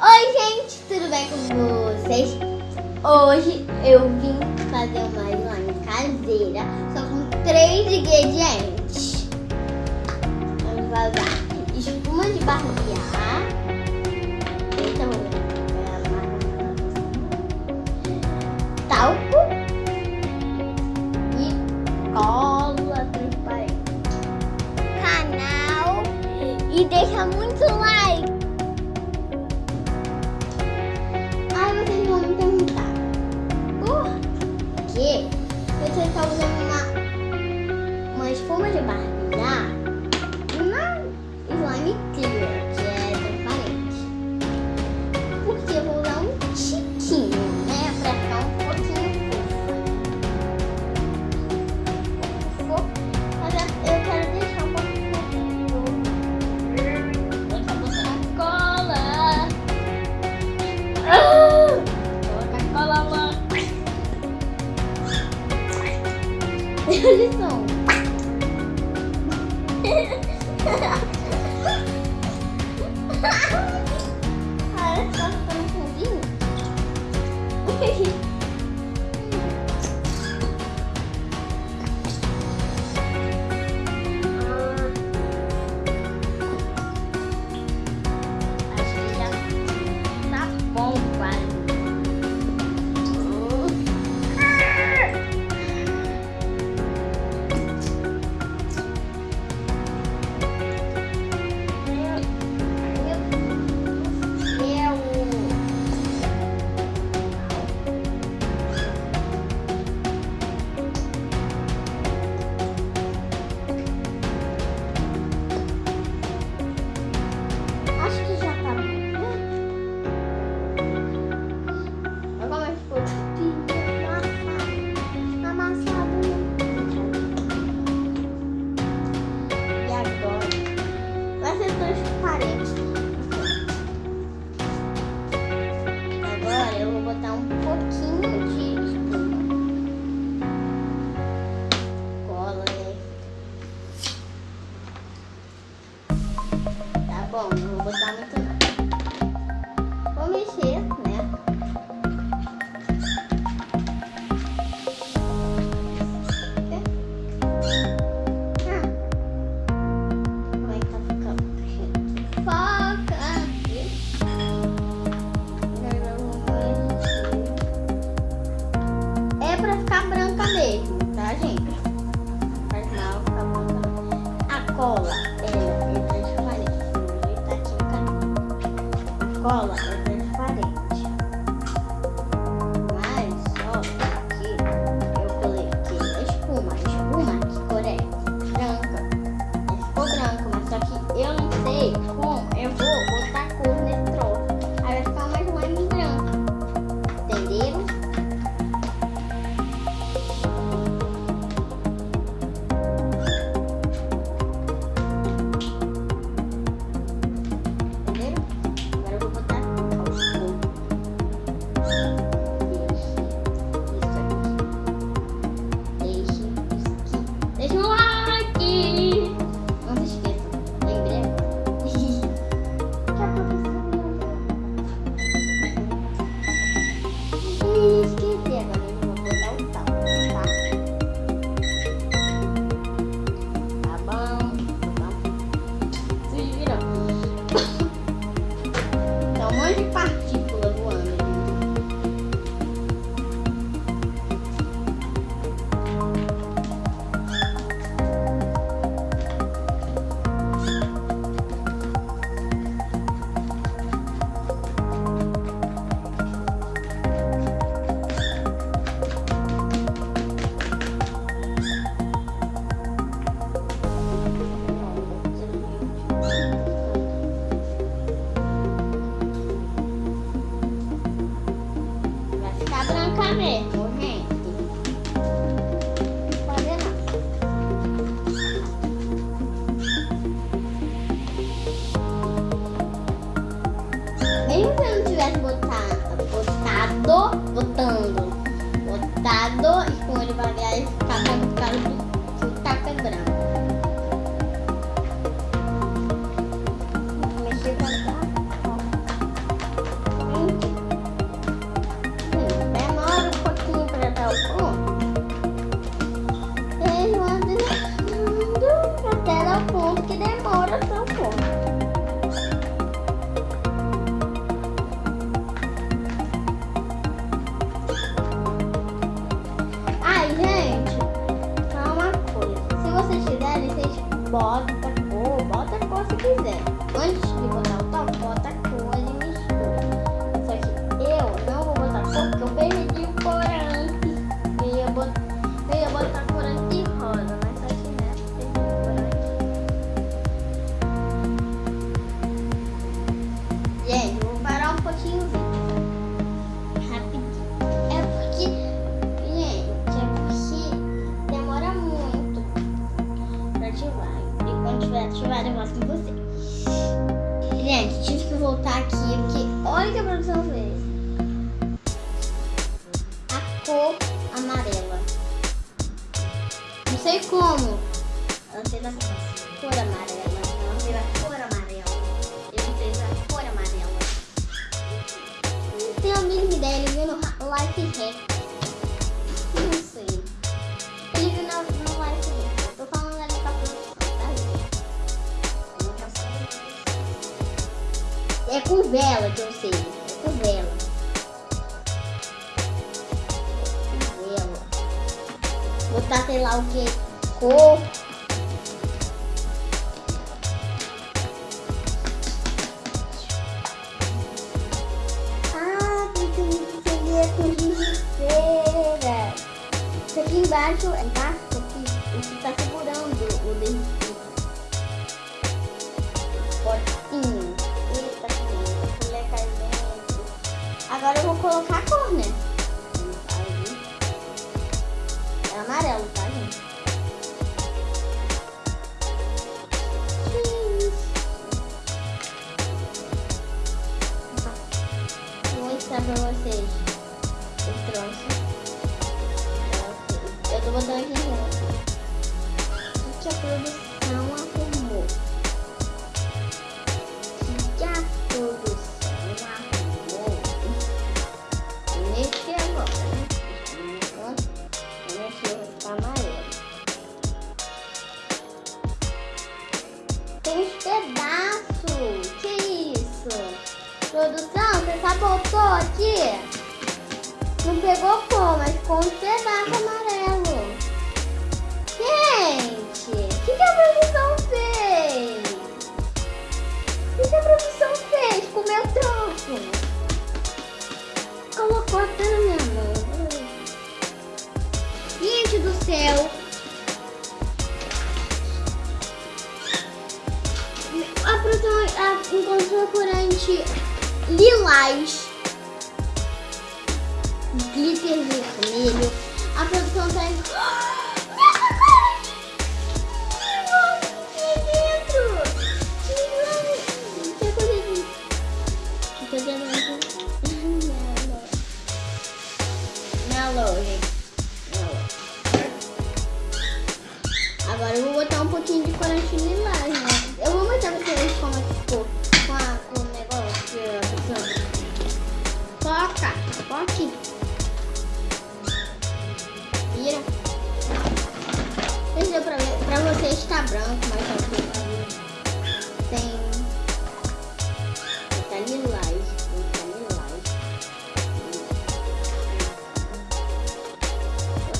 Oi gente, tudo bem com vocês? Hoje eu vim fazer uma slime caseira Só com três ingredientes. Vamos usar espuma de barbear. Então, é, talco E cola transparente. Canal. E deixa muito like. porque ele usando uma, uma espuma de barro. 咱们 Life Hack. Não sei. Ele no Life Hack. Eu tô falando ali pra não falar. É com vela que eu sei. É com vela. Com vela. Botar, sei lá o que. Aqui embaixo, embaixo aqui, o que tá segurando o derretido. Potinho. Eita, que cardente. Agora eu vou colocar a cor, né? É amarelo, tá, gente? Vou mostrar pra vocês Eu tô botando aqui junto. Corante lilás. Glitter vermelho. A produção tá. Mellow. Agora eu vou botar um pouquinho de corante lilás, Foque. Vira. Não sei se deu pra ver. Pra vocês tá branco, mas tá aqui. Tem. Tá lilás. Tá lilás.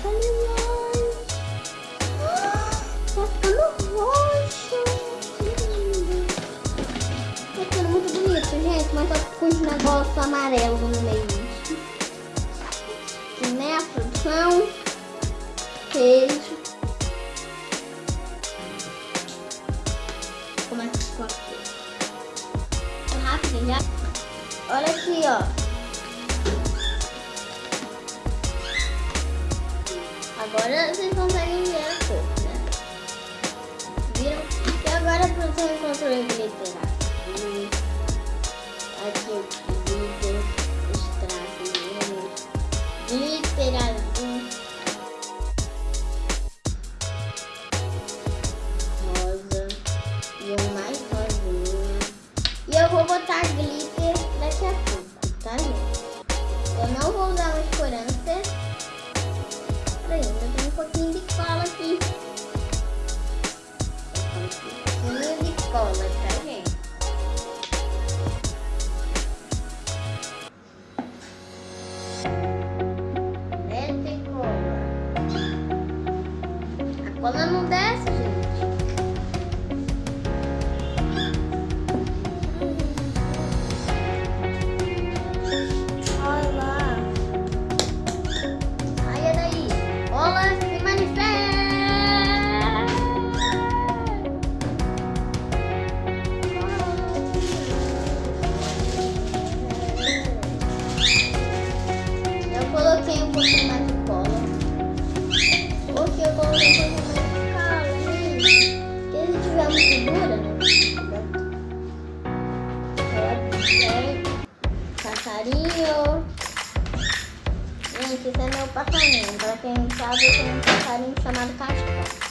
Tá lilás. Tá ficando roxo. Tá ficando muito bonito, gente. Mas tá com os negócios amarelos no meio. Como é que ficou aqui? Ficou rápido já. Olha aqui, ó. Agora vocês conseguem ver a cor, né? Viram? E agora a produção encontrou o glitter Thank you.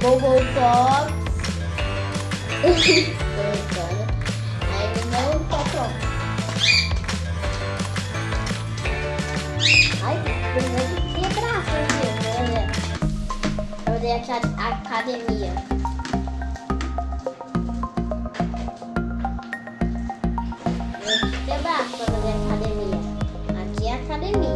Bobo Pops. Aí não tá. Ai, que fazer a academia. É para fazer academia. Aqui é academia,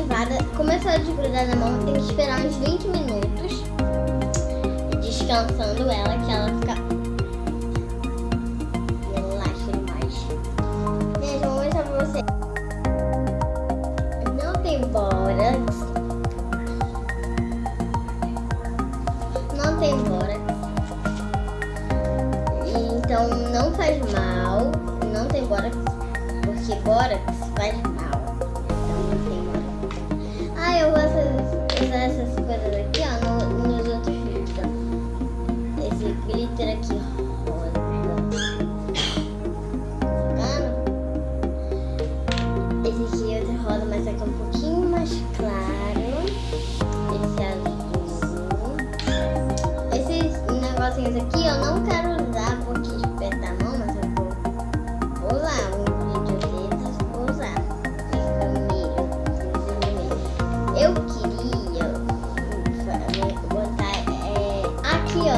ativada, começou a desgrudar na mão, tem que esperar uns 20 minutos, descansando ela, que ela fica negocinhos aqui eu não quero usar porque aperta a mão, mas eu vou, vou usar. Um vídeo desses, vou usar. Vermelho. Eu queria botar é, aqui, ó,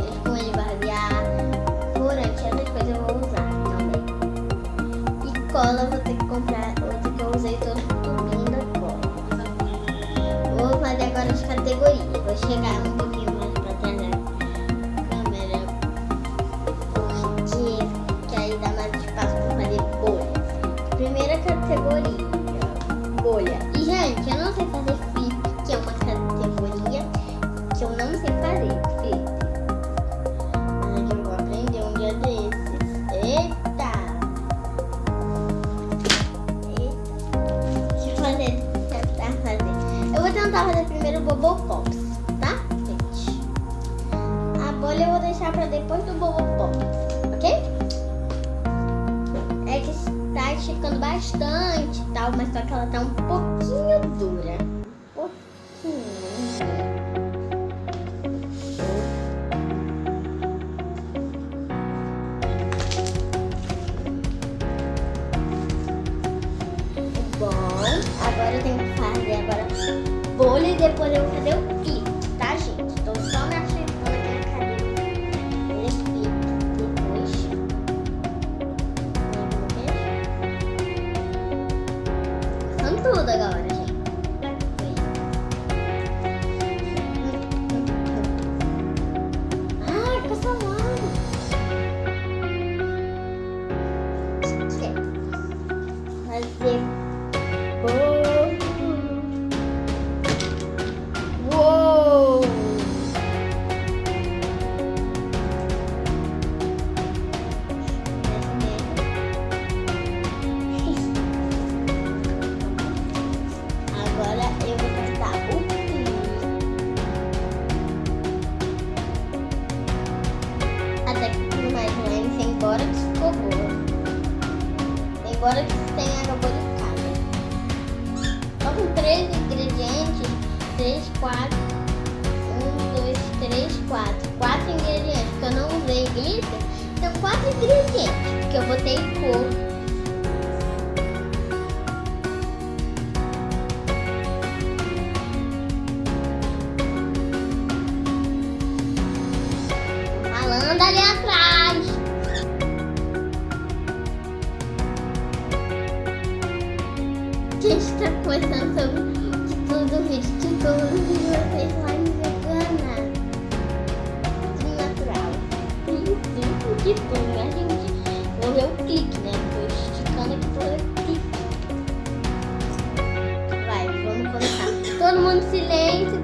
espuma de barbear, corante, essas coisas eu vou usar também. E cola eu vou ter que comprar outra que eu usei todo o tubinho da cola. Vou fazer agora as categorias. Vou chegar um quatro, um, dois, três, quatro. Quatro ingredientes, porque eu não usei glitter, então quatro ingredientes, porque eu botei cor. Vou ver o clique, né? Esticando aqui pra o clique. Vai, vamos começar. Todo mundo silêncio,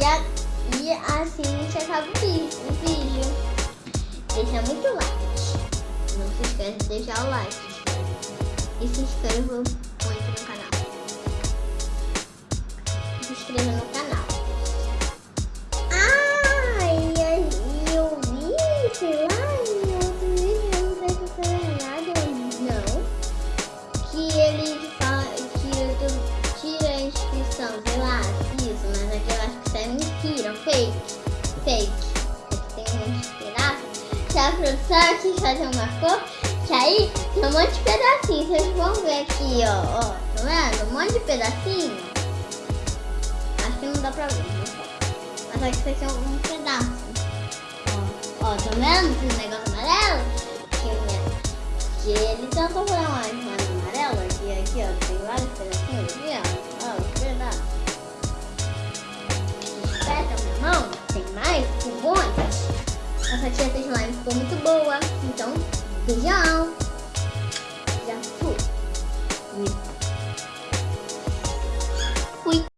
E, a, e assim a gente acaba o vídeo. Deixa muito like. Não se esquece de deixar o like. E se inscreva muito no canal. Se inscreva no canal. Produção quis fazer uma cor. Que aí tem um monte de pedacinhos. Vocês vão ver aqui, ó. ó tá vendo? Um monte de pedacinho. Acho que não dá pra ver. Mas aqui tem um pedaço. Ó, ó tá vendo esse negócio amarelo? Que, que ele tentou fazer uma amarelo aqui, aqui, ó. Tem vários pedacinhos aqui, ó. Ó, os pedaços. Não, tem mais? Um monte? A fatia de slime ficou muito boa. Então, beijão. Já fui. Fui.